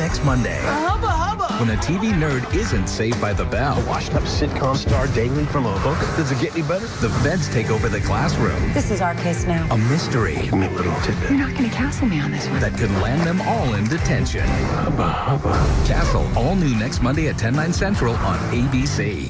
next Monday. Hubba hubba! When a TV nerd isn't saved by the bell. A washed up sitcom star dangling from a book. Does it get any better? The feds take over the classroom. This is our case now. A mystery. Give me a little tidbit. You're not going to castle me on this one. That could land them all in detention. Hubba hubba. Castle, all new next Monday at 10, 9 central on ABC.